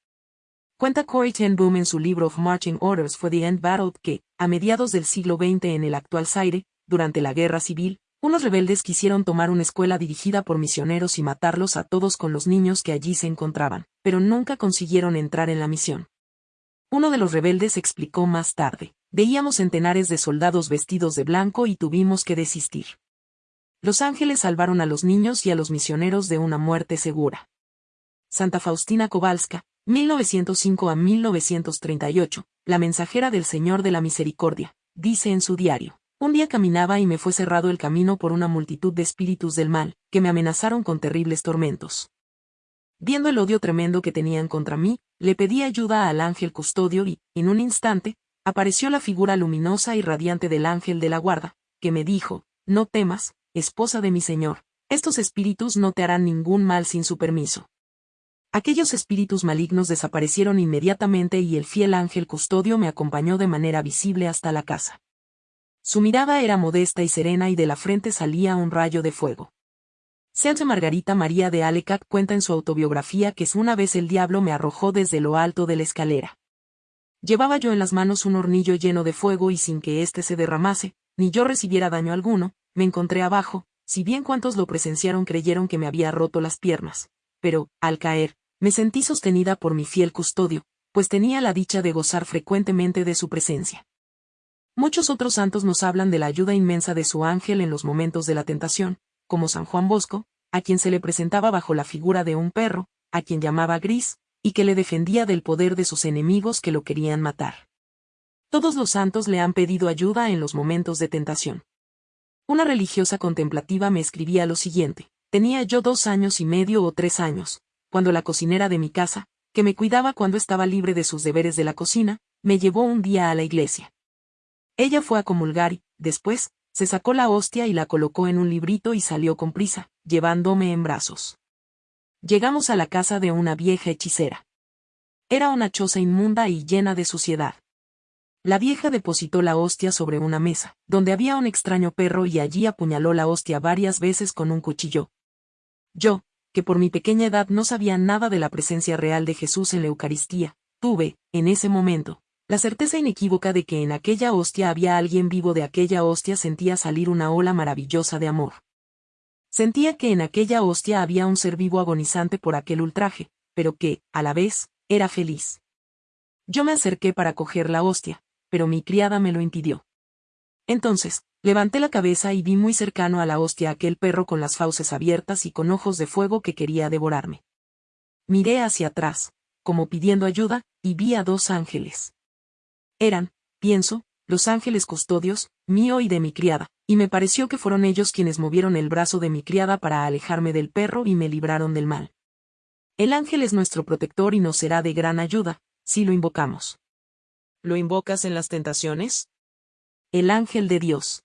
Cuenta Corey ten Boom en su libro of Marching Orders for the End Battle que, a mediados del siglo XX en el actual Zaire, durante la guerra civil, unos rebeldes quisieron tomar una escuela dirigida por misioneros y matarlos a todos con los niños que allí se encontraban, pero nunca consiguieron entrar en la misión. Uno de los rebeldes explicó más tarde, veíamos centenares de soldados vestidos de blanco y tuvimos que desistir. Los ángeles salvaron a los niños y a los misioneros de una muerte segura. Santa Faustina Kowalska, 1905 a 1938, la mensajera del Señor de la Misericordia, dice en su diario. Un día caminaba y me fue cerrado el camino por una multitud de espíritus del mal, que me amenazaron con terribles tormentos. Viendo el odio tremendo que tenían contra mí, le pedí ayuda al ángel custodio y, en un instante, apareció la figura luminosa y radiante del ángel de la guarda, que me dijo, No temas, esposa de mi señor, estos espíritus no te harán ningún mal sin su permiso. Aquellos espíritus malignos desaparecieron inmediatamente y el fiel ángel custodio me acompañó de manera visible hasta la casa. Su mirada era modesta y serena y de la frente salía un rayo de fuego. Santa Margarita María de Alecat cuenta en su autobiografía que una vez el diablo me arrojó desde lo alto de la escalera. Llevaba yo en las manos un hornillo lleno de fuego y sin que éste se derramase, ni yo recibiera daño alguno, me encontré abajo, si bien cuantos lo presenciaron creyeron que me había roto las piernas. Pero, al caer, me sentí sostenida por mi fiel custodio, pues tenía la dicha de gozar frecuentemente de su presencia. Muchos otros santos nos hablan de la ayuda inmensa de su ángel en los momentos de la tentación, como San Juan Bosco, a quien se le presentaba bajo la figura de un perro, a quien llamaba Gris, y que le defendía del poder de sus enemigos que lo querían matar. Todos los santos le han pedido ayuda en los momentos de tentación. Una religiosa contemplativa me escribía lo siguiente, tenía yo dos años y medio o tres años, cuando la cocinera de mi casa, que me cuidaba cuando estaba libre de sus deberes de la cocina, me llevó un día a la iglesia. Ella fue a comulgar y, después, se sacó la hostia y la colocó en un librito y salió con prisa, llevándome en brazos. Llegamos a la casa de una vieja hechicera. Era una choza inmunda y llena de suciedad. La vieja depositó la hostia sobre una mesa, donde había un extraño perro y allí apuñaló la hostia varias veces con un cuchillo. Yo, que por mi pequeña edad no sabía nada de la presencia real de Jesús en la Eucaristía, tuve, en ese momento, la certeza inequívoca de que en aquella hostia había alguien vivo de aquella hostia sentía salir una ola maravillosa de amor. Sentía que en aquella hostia había un ser vivo agonizante por aquel ultraje, pero que, a la vez, era feliz. Yo me acerqué para coger la hostia, pero mi criada me lo impidió. Entonces, levanté la cabeza y vi muy cercano a la hostia aquel perro con las fauces abiertas y con ojos de fuego que quería devorarme. Miré hacia atrás, como pidiendo ayuda, y vi a dos ángeles. Eran, pienso, los ángeles custodios, mío y de mi criada, y me pareció que fueron ellos quienes movieron el brazo de mi criada para alejarme del perro y me libraron del mal. El ángel es nuestro protector y nos será de gran ayuda, si lo invocamos. ¿Lo invocas en las tentaciones? El ángel de Dios.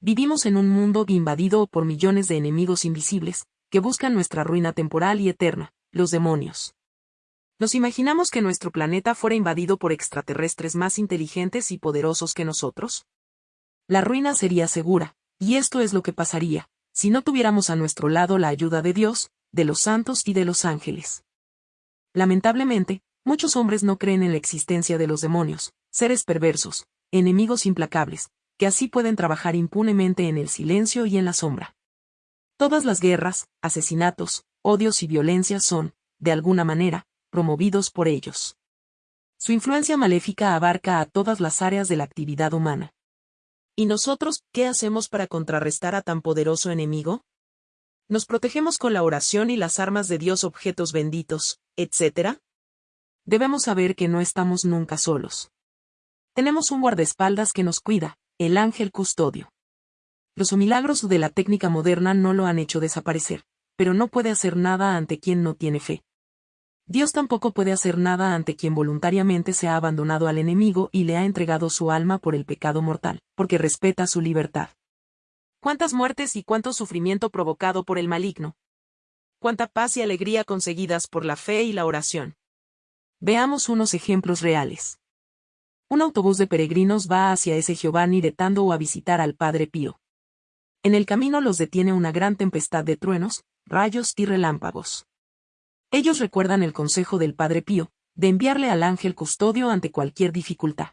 Vivimos en un mundo invadido por millones de enemigos invisibles, que buscan nuestra ruina temporal y eterna, los demonios. Nos imaginamos que nuestro planeta fuera invadido por extraterrestres más inteligentes y poderosos que nosotros. La ruina sería segura, y esto es lo que pasaría, si no tuviéramos a nuestro lado la ayuda de Dios, de los santos y de los ángeles. Lamentablemente, muchos hombres no creen en la existencia de los demonios, seres perversos, enemigos implacables, que así pueden trabajar impunemente en el silencio y en la sombra. Todas las guerras, asesinatos, odios y violencias son, de alguna manera, promovidos por ellos. Su influencia maléfica abarca a todas las áreas de la actividad humana. ¿Y nosotros qué hacemos para contrarrestar a tan poderoso enemigo? Nos protegemos con la oración y las armas de Dios objetos benditos, etc. Debemos saber que no estamos nunca solos. Tenemos un guardaespaldas que nos cuida, el ángel custodio. Los milagros de la técnica moderna no lo han hecho desaparecer, pero no puede hacer nada ante quien no tiene fe. Dios tampoco puede hacer nada ante quien voluntariamente se ha abandonado al enemigo y le ha entregado su alma por el pecado mortal, porque respeta su libertad. ¿Cuántas muertes y cuánto sufrimiento provocado por el maligno? ¿Cuánta paz y alegría conseguidas por la fe y la oración? Veamos unos ejemplos reales. Un autobús de peregrinos va hacia ese Giovanni de a visitar al Padre Pío. En el camino los detiene una gran tempestad de truenos, rayos y relámpagos. Ellos recuerdan el consejo del Padre Pío, de enviarle al ángel custodio ante cualquier dificultad.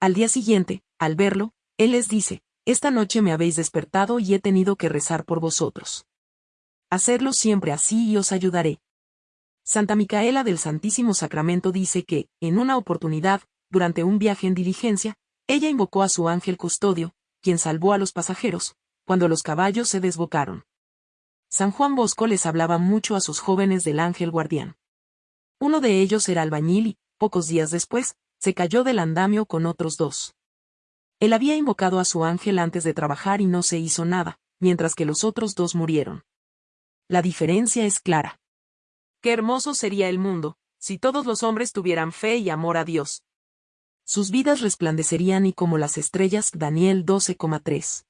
Al día siguiente, al verlo, él les dice, Esta noche me habéis despertado y he tenido que rezar por vosotros. Hacedlo siempre así y os ayudaré. Santa Micaela del Santísimo Sacramento dice que, en una oportunidad, durante un viaje en diligencia, ella invocó a su ángel custodio, quien salvó a los pasajeros, cuando los caballos se desbocaron. San Juan Bosco les hablaba mucho a sus jóvenes del ángel guardián. Uno de ellos era albañil y, pocos días después, se cayó del andamio con otros dos. Él había invocado a su ángel antes de trabajar y no se hizo nada, mientras que los otros dos murieron. La diferencia es clara. Qué hermoso sería el mundo, si todos los hombres tuvieran fe y amor a Dios. Sus vidas resplandecerían y como las estrellas Daniel 12,3.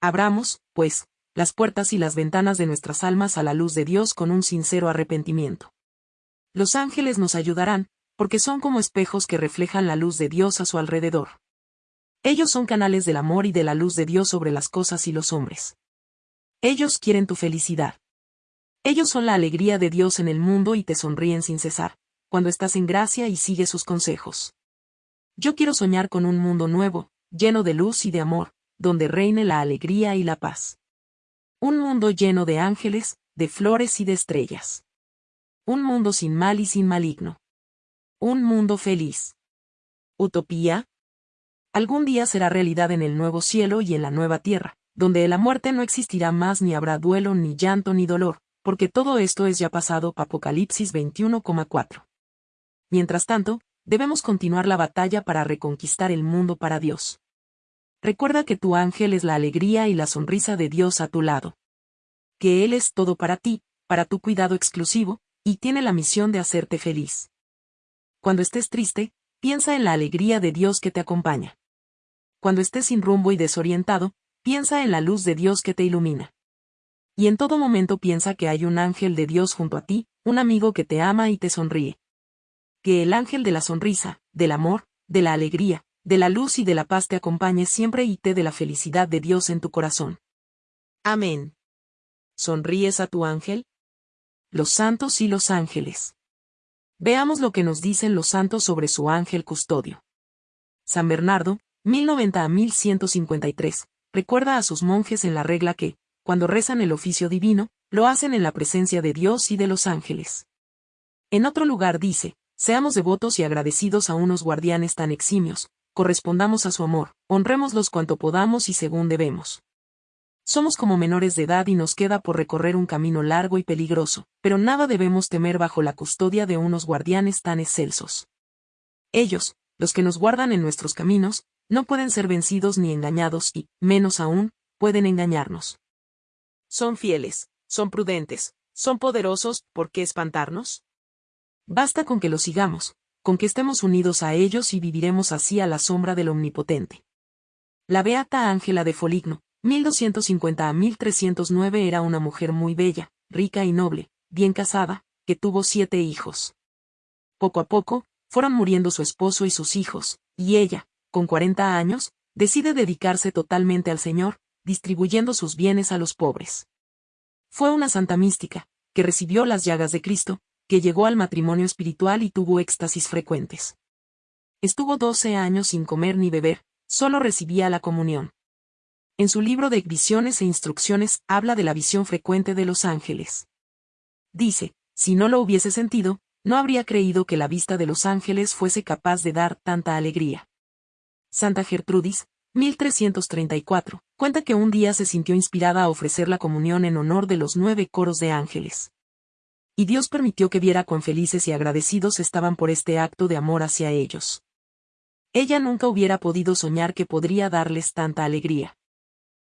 Abramos, pues, las puertas y las ventanas de nuestras almas a la luz de Dios con un sincero arrepentimiento. Los ángeles nos ayudarán, porque son como espejos que reflejan la luz de Dios a su alrededor. Ellos son canales del amor y de la luz de Dios sobre las cosas y los hombres. Ellos quieren tu felicidad. Ellos son la alegría de Dios en el mundo y te sonríen sin cesar, cuando estás en gracia y sigues sus consejos. Yo quiero soñar con un mundo nuevo, lleno de luz y de amor, donde reine la alegría y la paz. Un mundo lleno de ángeles, de flores y de estrellas. Un mundo sin mal y sin maligno. Un mundo feliz. ¿Utopía? Algún día será realidad en el nuevo cielo y en la nueva tierra, donde la muerte no existirá más ni habrá duelo ni llanto ni dolor, porque todo esto es ya pasado. Apocalipsis 21,4. Mientras tanto, debemos continuar la batalla para reconquistar el mundo para Dios. Recuerda que tu ángel es la alegría y la sonrisa de Dios a tu lado. Que Él es todo para ti, para tu cuidado exclusivo, y tiene la misión de hacerte feliz. Cuando estés triste, piensa en la alegría de Dios que te acompaña. Cuando estés sin rumbo y desorientado, piensa en la luz de Dios que te ilumina. Y en todo momento piensa que hay un ángel de Dios junto a ti, un amigo que te ama y te sonríe. Que el ángel de la sonrisa, del amor, de la alegría, de la luz y de la paz te acompañe siempre y te dé la felicidad de Dios en tu corazón. Amén. ¿Sonríes a tu ángel? Los santos y los ángeles. Veamos lo que nos dicen los santos sobre su ángel custodio. San Bernardo, 1090 a 1153, recuerda a sus monjes en la regla que, cuando rezan el oficio divino, lo hacen en la presencia de Dios y de los ángeles. En otro lugar dice, seamos devotos y agradecidos a unos guardianes tan eximios, correspondamos a su amor, honrémoslos cuanto podamos y según debemos. Somos como menores de edad y nos queda por recorrer un camino largo y peligroso, pero nada debemos temer bajo la custodia de unos guardianes tan excelsos. Ellos, los que nos guardan en nuestros caminos, no pueden ser vencidos ni engañados y, menos aún, pueden engañarnos. Son fieles, son prudentes, son poderosos, ¿por qué espantarnos? Basta con que los sigamos, con que estemos unidos a ellos y viviremos así a la sombra del Omnipotente. La beata Ángela de Foligno, 1250 a 1309 era una mujer muy bella, rica y noble, bien casada, que tuvo siete hijos. Poco a poco, fueron muriendo su esposo y sus hijos, y ella, con 40 años, decide dedicarse totalmente al Señor, distribuyendo sus bienes a los pobres. Fue una santa mística, que recibió las llagas de Cristo, que llegó al matrimonio espiritual y tuvo éxtasis frecuentes. Estuvo 12 años sin comer ni beber, solo recibía la comunión. En su libro de visiones e instrucciones habla de la visión frecuente de los ángeles. Dice, si no lo hubiese sentido, no habría creído que la vista de los ángeles fuese capaz de dar tanta alegría. Santa Gertrudis, 1334, cuenta que un día se sintió inspirada a ofrecer la comunión en honor de los nueve coros de ángeles. Y Dios permitió que viera cuán felices y agradecidos estaban por este acto de amor hacia ellos. Ella nunca hubiera podido soñar que podría darles tanta alegría.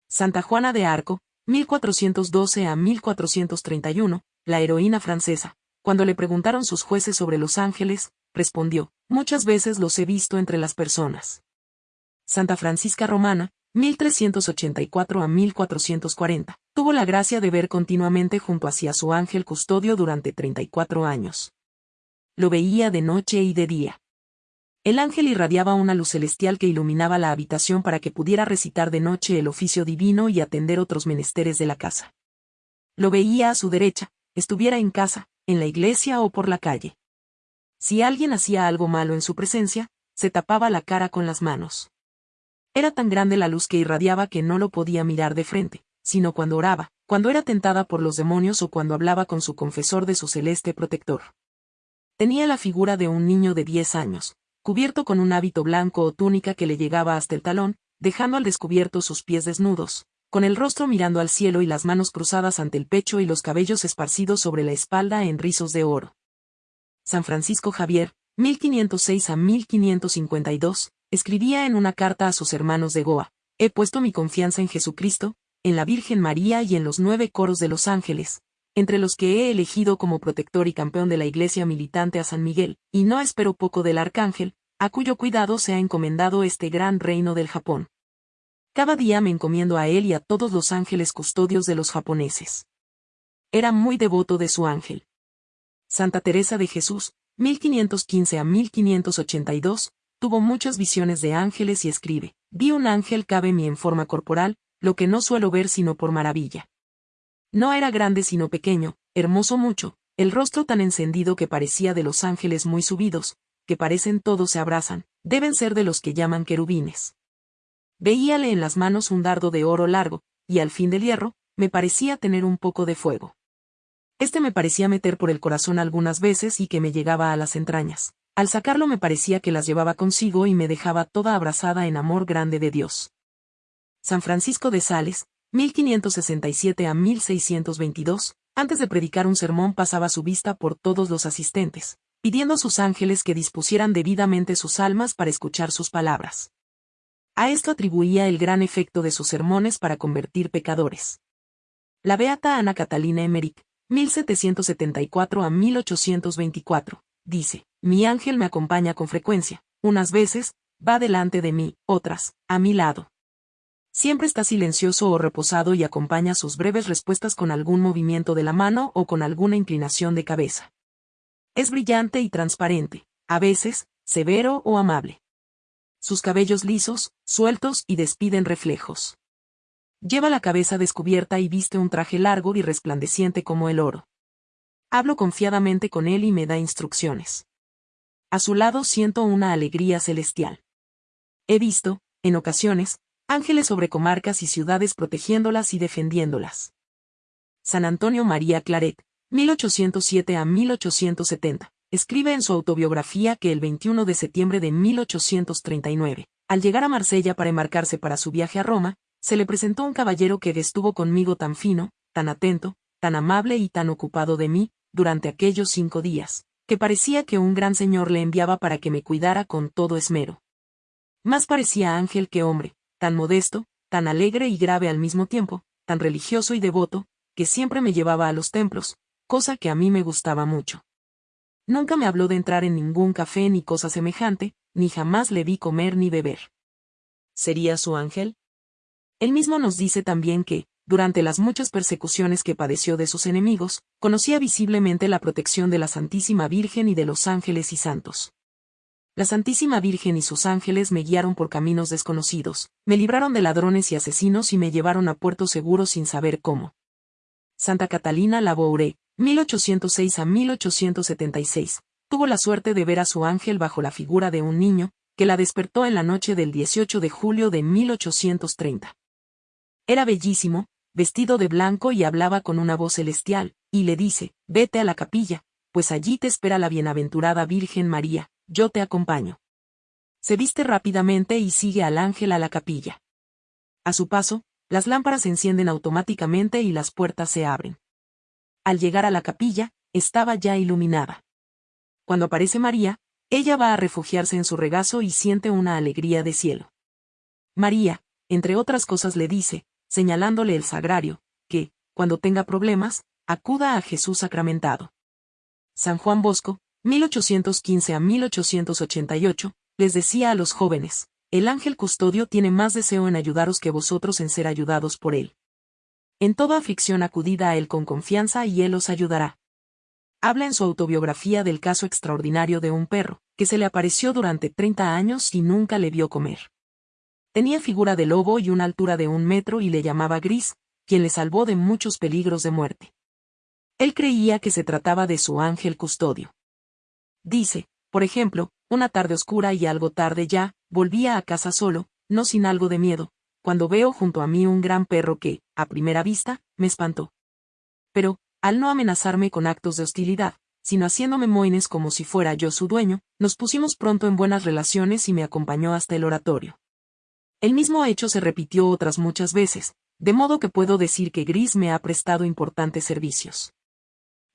Santa Juana de Arco, 1412 a 1431, la heroína francesa, cuando le preguntaron sus jueces sobre los ángeles, respondió, muchas veces los he visto entre las personas. Santa Francisca Romana, 1384 a 1440, tuvo la gracia de ver continuamente junto hacia su ángel custodio durante 34 años. Lo veía de noche y de día. El ángel irradiaba una luz celestial que iluminaba la habitación para que pudiera recitar de noche el oficio divino y atender otros menesteres de la casa. Lo veía a su derecha, estuviera en casa, en la iglesia o por la calle. Si alguien hacía algo malo en su presencia, se tapaba la cara con las manos. Era tan grande la luz que irradiaba que no lo podía mirar de frente, sino cuando oraba, cuando era tentada por los demonios o cuando hablaba con su confesor de su celeste protector. Tenía la figura de un niño de diez años, cubierto con un hábito blanco o túnica que le llegaba hasta el talón, dejando al descubierto sus pies desnudos, con el rostro mirando al cielo y las manos cruzadas ante el pecho y los cabellos esparcidos sobre la espalda en rizos de oro. San Francisco Javier, 1506 a 1552, escribía en una carta a sus hermanos de Goa, He puesto mi confianza en Jesucristo, en la Virgen María y en los nueve coros de los ángeles, entre los que he elegido como protector y campeón de la Iglesia militante a San Miguel, y no espero poco del Arcángel, a cuyo cuidado se ha encomendado este gran reino del Japón. Cada día me encomiendo a él y a todos los ángeles custodios de los japoneses. Era muy devoto de su ángel. Santa Teresa de Jesús, 1515 a 1582, tuvo muchas visiones de ángeles y escribe, vi un ángel cabe mi en forma corporal, lo que no suelo ver sino por maravilla. No era grande sino pequeño, hermoso mucho, el rostro tan encendido que parecía de los ángeles muy subidos, que parecen todos se abrazan, deben ser de los que llaman querubines. Veíale en las manos un dardo de oro largo, y al fin del hierro, me parecía tener un poco de fuego. Este me parecía meter por el corazón algunas veces y que me llegaba a las entrañas. Al sacarlo me parecía que las llevaba consigo y me dejaba toda abrazada en amor grande de Dios. San Francisco de Sales, 1567 a 1622, antes de predicar un sermón pasaba su vista por todos los asistentes, pidiendo a sus ángeles que dispusieran debidamente sus almas para escuchar sus palabras. A esto atribuía el gran efecto de sus sermones para convertir pecadores. La beata Ana Catalina Emmerich, 1774 a 1824, dice, Mi ángel me acompaña con frecuencia, unas veces, va delante de mí, otras, a mi lado. Siempre está silencioso o reposado y acompaña sus breves respuestas con algún movimiento de la mano o con alguna inclinación de cabeza. Es brillante y transparente, a veces, severo o amable sus cabellos lisos, sueltos y despiden reflejos. Lleva la cabeza descubierta y viste un traje largo y resplandeciente como el oro. Hablo confiadamente con él y me da instrucciones. A su lado siento una alegría celestial. He visto, en ocasiones, ángeles sobre comarcas y ciudades protegiéndolas y defendiéndolas. San Antonio María Claret, 1807 a 1870 escribe en su autobiografía que el 21 de septiembre de 1839, al llegar a Marsella para embarcarse para su viaje a Roma, se le presentó un caballero que estuvo conmigo tan fino, tan atento, tan amable y tan ocupado de mí, durante aquellos cinco días, que parecía que un gran señor le enviaba para que me cuidara con todo esmero. Más parecía ángel que hombre, tan modesto, tan alegre y grave al mismo tiempo, tan religioso y devoto, que siempre me llevaba a los templos, cosa que a mí me gustaba mucho. Nunca me habló de entrar en ningún café ni cosa semejante, ni jamás le vi comer ni beber. ¿Sería su ángel? Él mismo nos dice también que, durante las muchas persecuciones que padeció de sus enemigos, conocía visiblemente la protección de la Santísima Virgen y de los ángeles y santos. La Santísima Virgen y sus ángeles me guiaron por caminos desconocidos, me libraron de ladrones y asesinos y me llevaron a puerto seguro sin saber cómo. Santa Catalina Labouré, 1806 a 1876, tuvo la suerte de ver a su ángel bajo la figura de un niño, que la despertó en la noche del 18 de julio de 1830. Era bellísimo, vestido de blanco y hablaba con una voz celestial, y le dice, vete a la capilla, pues allí te espera la bienaventurada Virgen María, yo te acompaño. Se viste rápidamente y sigue al ángel a la capilla. A su paso, las lámparas se encienden automáticamente y las puertas se abren. Al llegar a la capilla, estaba ya iluminada. Cuando aparece María, ella va a refugiarse en su regazo y siente una alegría de cielo. María, entre otras cosas le dice, señalándole el sagrario, que, cuando tenga problemas, acuda a Jesús sacramentado. San Juan Bosco, 1815 a 1888, les decía a los jóvenes, el ángel custodio tiene más deseo en ayudaros que vosotros en ser ayudados por él. En toda aflicción acudida a él con confianza y él os ayudará. Habla en su autobiografía del caso extraordinario de un perro, que se le apareció durante 30 años y nunca le vio comer. Tenía figura de lobo y una altura de un metro y le llamaba Gris, quien le salvó de muchos peligros de muerte. Él creía que se trataba de su ángel custodio. Dice, por ejemplo, una tarde oscura y algo tarde ya, volvía a casa solo, no sin algo de miedo, cuando veo junto a mí un gran perro que, a primera vista, me espantó. Pero, al no amenazarme con actos de hostilidad, sino haciéndome moines como si fuera yo su dueño, nos pusimos pronto en buenas relaciones y me acompañó hasta el oratorio. El mismo hecho se repitió otras muchas veces, de modo que puedo decir que Gris me ha prestado importantes servicios.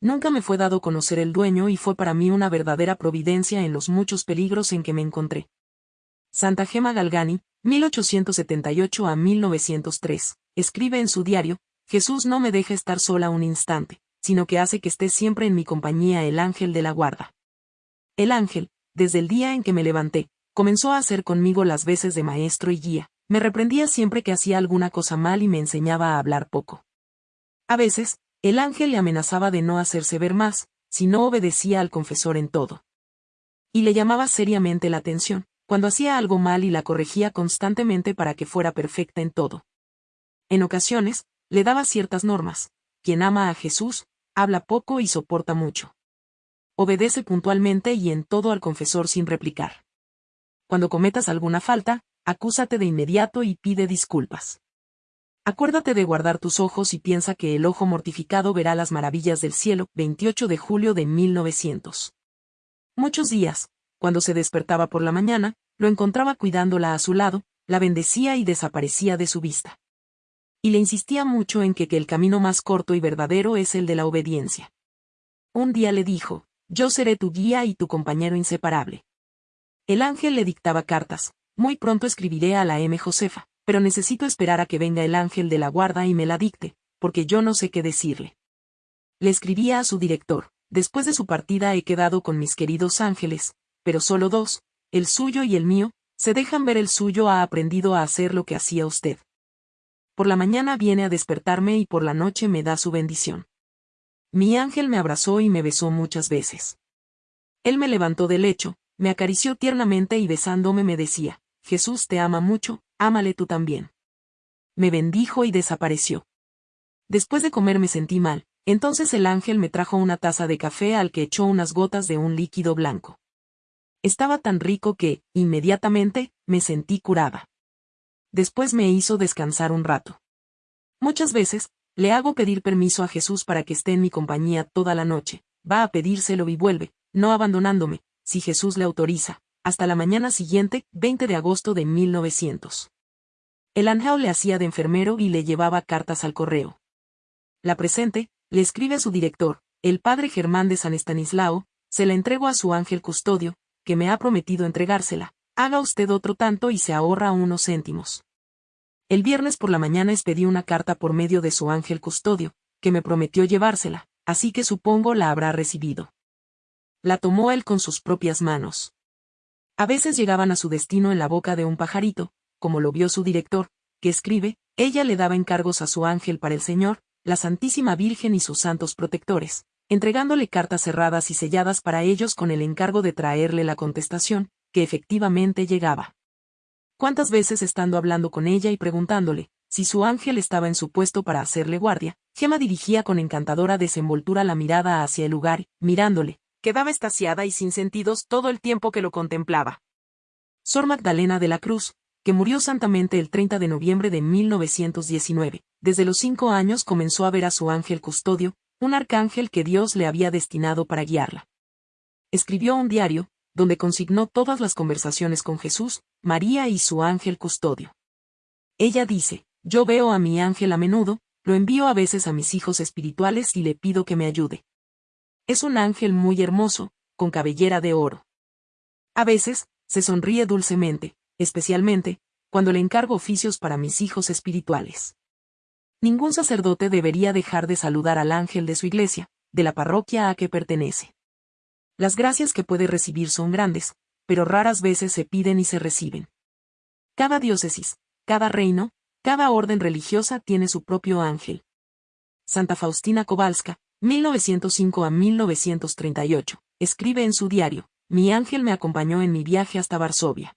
Nunca me fue dado conocer el dueño y fue para mí una verdadera providencia en los muchos peligros en que me encontré. Santa Gema Galgani, 1878 a 1903, escribe en su diario, Jesús no me deja estar sola un instante, sino que hace que esté siempre en mi compañía el ángel de la guarda. El ángel, desde el día en que me levanté, comenzó a hacer conmigo las veces de maestro y guía, me reprendía siempre que hacía alguna cosa mal y me enseñaba a hablar poco. A veces, el ángel le amenazaba de no hacerse ver más, si no obedecía al confesor en todo. Y le llamaba seriamente la atención, cuando hacía algo mal y la corregía constantemente para que fuera perfecta en todo. En ocasiones, le daba ciertas normas. Quien ama a Jesús, habla poco y soporta mucho. Obedece puntualmente y en todo al confesor sin replicar cuando cometas alguna falta, acúsate de inmediato y pide disculpas. Acuérdate de guardar tus ojos y piensa que el ojo mortificado verá las maravillas del cielo, 28 de julio de 1900. Muchos días, cuando se despertaba por la mañana, lo encontraba cuidándola a su lado, la bendecía y desaparecía de su vista. Y le insistía mucho en que, que el camino más corto y verdadero es el de la obediencia. Un día le dijo, yo seré tu guía y tu compañero inseparable. El ángel le dictaba cartas. Muy pronto escribiré a la M. Josefa, pero necesito esperar a que venga el ángel de la guarda y me la dicte, porque yo no sé qué decirle. Le escribía a su director. Después de su partida he quedado con mis queridos ángeles, pero solo dos, el suyo y el mío, se dejan ver el suyo ha aprendido a hacer lo que hacía usted. Por la mañana viene a despertarme y por la noche me da su bendición. Mi ángel me abrazó y me besó muchas veces. Él me levantó del lecho, me acarició tiernamente y besándome me decía, Jesús te ama mucho, ámale tú también. Me bendijo y desapareció. Después de comer me sentí mal, entonces el ángel me trajo una taza de café al que echó unas gotas de un líquido blanco. Estaba tan rico que, inmediatamente, me sentí curada. Después me hizo descansar un rato. Muchas veces, le hago pedir permiso a Jesús para que esté en mi compañía toda la noche, va a pedírselo y vuelve, no abandonándome, si Jesús le autoriza, hasta la mañana siguiente, 20 de agosto de 1900. El ángel le hacía de enfermero y le llevaba cartas al correo. La presente, le escribe a su director, el padre Germán de San Estanislao, se la entrego a su ángel custodio, que me ha prometido entregársela. Haga usted otro tanto y se ahorra unos céntimos. El viernes por la mañana expedí una carta por medio de su ángel custodio, que me prometió llevársela, así que supongo la habrá recibido. La tomó él con sus propias manos. A veces llegaban a su destino en la boca de un pajarito, como lo vio su director, que escribe, ella le daba encargos a su ángel para el Señor, la Santísima Virgen y sus santos protectores, entregándole cartas cerradas y selladas para ellos con el encargo de traerle la contestación, que efectivamente llegaba. ¿Cuántas veces estando hablando con ella y preguntándole, si su ángel estaba en su puesto para hacerle guardia, Gema dirigía con encantadora desenvoltura la mirada hacia el lugar, mirándole, quedaba estasiada y sin sentidos todo el tiempo que lo contemplaba. Sor Magdalena de la Cruz, que murió santamente el 30 de noviembre de 1919, desde los cinco años comenzó a ver a su ángel custodio, un arcángel que Dios le había destinado para guiarla. Escribió un diario, donde consignó todas las conversaciones con Jesús, María y su ángel custodio. Ella dice, yo veo a mi ángel a menudo, lo envío a veces a mis hijos espirituales y le pido que me ayude. Es un ángel muy hermoso, con cabellera de oro. A veces, se sonríe dulcemente, especialmente, cuando le encargo oficios para mis hijos espirituales. Ningún sacerdote debería dejar de saludar al ángel de su iglesia, de la parroquia a que pertenece. Las gracias que puede recibir son grandes, pero raras veces se piden y se reciben. Cada diócesis, cada reino, cada orden religiosa tiene su propio ángel. Santa Faustina Kowalska, 1905 a 1938, escribe en su diario, Mi ángel me acompañó en mi viaje hasta Varsovia.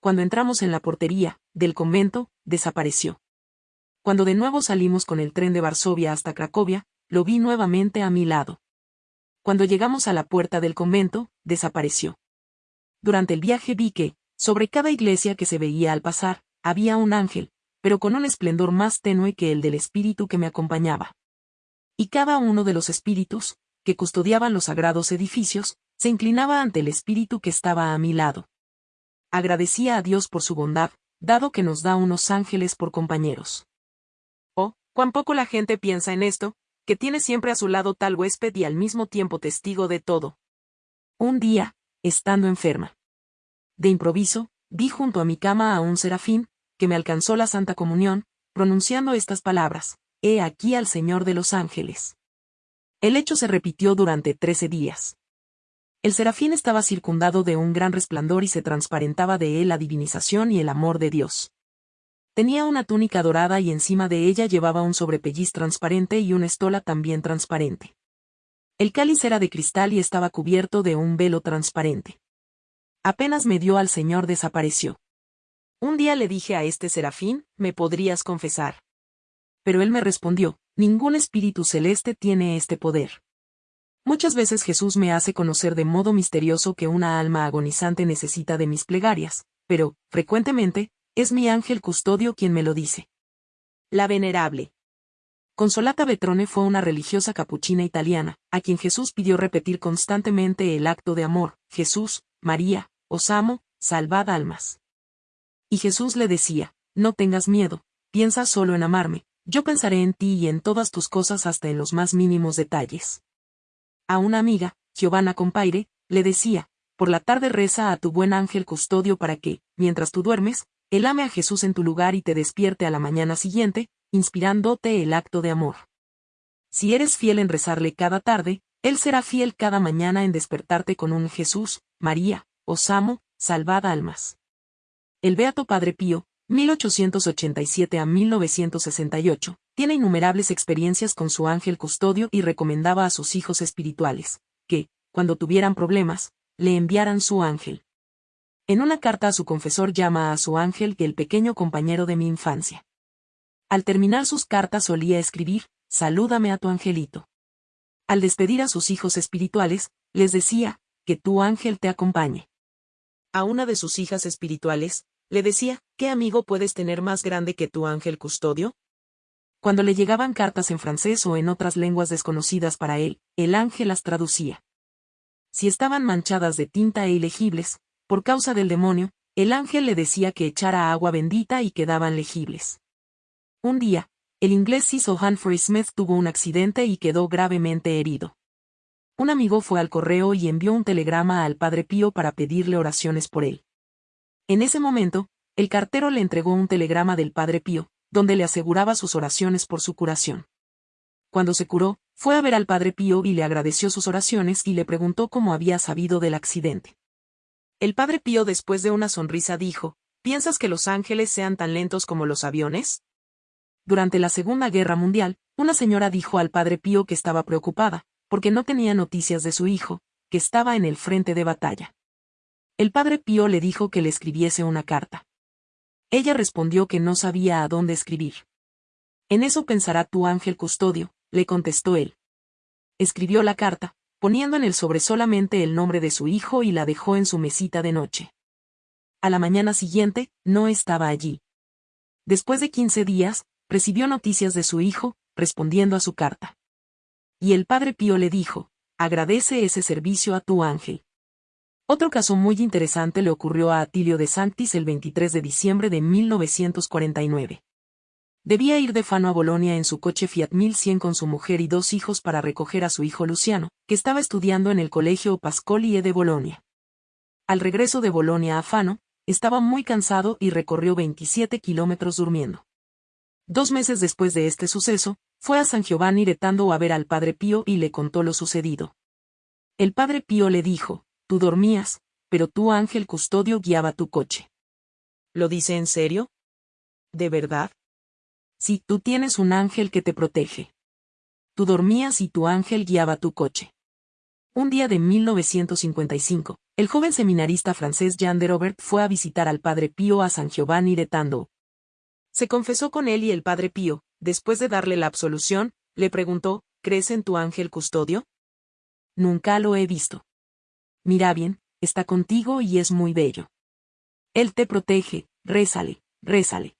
Cuando entramos en la portería, del convento, desapareció. Cuando de nuevo salimos con el tren de Varsovia hasta Cracovia, lo vi nuevamente a mi lado. Cuando llegamos a la puerta del convento, desapareció. Durante el viaje vi que, sobre cada iglesia que se veía al pasar, había un ángel, pero con un esplendor más tenue que el del espíritu que me acompañaba. Y cada uno de los espíritus, que custodiaban los sagrados edificios, se inclinaba ante el espíritu que estaba a mi lado. Agradecía a Dios por su bondad, dado que nos da unos ángeles por compañeros. Oh, cuán poco la gente piensa en esto, que tiene siempre a su lado tal huésped y al mismo tiempo testigo de todo. Un día, estando enferma. De improviso, vi junto a mi cama a un serafín, que me alcanzó la Santa Comunión, pronunciando estas palabras, He aquí al Señor de los ángeles. El hecho se repitió durante trece días. El serafín estaba circundado de un gran resplandor y se transparentaba de él la divinización y el amor de Dios. Tenía una túnica dorada y encima de ella llevaba un sobrepelliz transparente y una estola también transparente. El cáliz era de cristal y estaba cubierto de un velo transparente. Apenas me dio al Señor desapareció. Un día le dije a este serafín, ¿me podrías confesar? Pero él me respondió, ningún espíritu celeste tiene este poder. Muchas veces Jesús me hace conocer de modo misterioso que una alma agonizante necesita de mis plegarias, pero, frecuentemente, es mi ángel custodio quien me lo dice. La venerable. Consolata Betrone fue una religiosa capuchina italiana, a quien Jesús pidió repetir constantemente el acto de amor, Jesús, María, os amo, salvad almas. Y Jesús le decía, no tengas miedo, piensa solo en amarme, yo pensaré en ti y en todas tus cosas hasta en los más mínimos detalles. A una amiga, Giovanna Compaire, le decía, por la tarde reza a tu buen ángel custodio para que, mientras tú duermes, él ame a Jesús en tu lugar y te despierte a la mañana siguiente, inspirándote el acto de amor. Si eres fiel en rezarle cada tarde, Él será fiel cada mañana en despertarte con un Jesús, María, os amo, salvad almas. El Beato Padre Pío, 1887 a 1968, tiene innumerables experiencias con su ángel custodio y recomendaba a sus hijos espirituales, que, cuando tuvieran problemas, le enviaran su ángel. En una carta a su confesor llama a su ángel que el pequeño compañero de mi infancia. Al terminar sus cartas solía escribir, Salúdame a tu angelito. Al despedir a sus hijos espirituales, les decía, que tu ángel te acompañe. A una de sus hijas espirituales, le decía, ¿qué amigo puedes tener más grande que tu ángel custodio? Cuando le llegaban cartas en francés o en otras lenguas desconocidas para él, el ángel las traducía. Si estaban manchadas de tinta e ilegibles, por causa del demonio, el ángel le decía que echara agua bendita y quedaban legibles. Un día, el inglés Cecil Humphrey Smith tuvo un accidente y quedó gravemente herido. un amigo fue al correo y envió un telegrama al Padre Pío para pedirle oraciones por él. En ese momento, el cartero le entregó un telegrama del Padre Pío, donde le aseguraba sus oraciones por su curación. Cuando se curó, fue a ver al Padre Pío y le agradeció sus oraciones y le preguntó cómo había sabido del accidente. El Padre Pío después de una sonrisa dijo, ¿Piensas que los ángeles sean tan lentos como los aviones? Durante la Segunda Guerra Mundial, una señora dijo al Padre Pío que estaba preocupada, porque no tenía noticias de su hijo, que estaba en el frente de batalla. El Padre Pío le dijo que le escribiese una carta. Ella respondió que no sabía a dónde escribir. En eso pensará tu ángel custodio, le contestó él. Escribió la carta, poniendo en el sobre solamente el nombre de su hijo y la dejó en su mesita de noche. A la mañana siguiente, no estaba allí. Después de quince días, recibió noticias de su hijo, respondiendo a su carta. Y el padre Pío le dijo, agradece ese servicio a tu ángel. Otro caso muy interesante le ocurrió a Atilio de Sanctis el 23 de diciembre de 1949. Debía ir de Fano a Bolonia en su coche Fiat 1100 con su mujer y dos hijos para recoger a su hijo Luciano, que estaba estudiando en el colegio Pascoli e de Bolonia. Al regreso de Bolonia a Fano, estaba muy cansado y recorrió 27 kilómetros durmiendo. Dos meses después de este suceso, fue a San Giovanni retando a ver al Padre Pío y le contó lo sucedido. El Padre Pío le dijo, tú dormías, pero tu ángel custodio guiaba tu coche. ¿Lo dice en serio? ¿De verdad? Sí, tú tienes un ángel que te protege. Tú dormías y tu ángel guiaba tu coche. Un día de 1955, el joven seminarista francés Jean de Robert fue a visitar al Padre Pío a San Giovanni de Tando. Se confesó con él y el Padre Pío, después de darle la absolución, le preguntó, ¿crees en tu ángel custodio? Nunca lo he visto. Mira bien, está contigo y es muy bello. Él te protege, rézale, rézale.